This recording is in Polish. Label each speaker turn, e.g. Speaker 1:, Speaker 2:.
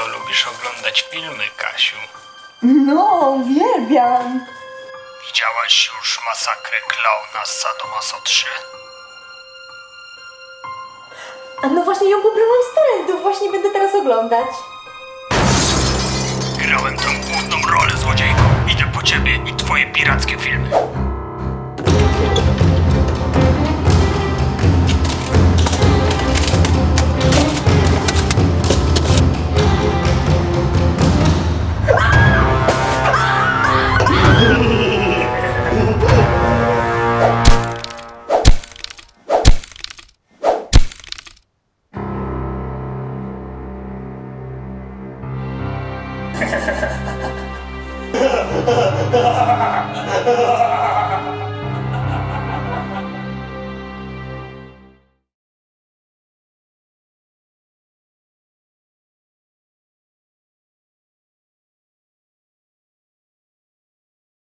Speaker 1: lubisz oglądać filmy, Kasiu.
Speaker 2: No, uwielbiam.
Speaker 1: Widziałaś już masakrę klauna z Sadomaso 3?
Speaker 2: A no właśnie ją pobrałam z torrentów, właśnie będę teraz oglądać.
Speaker 1: ハハハハ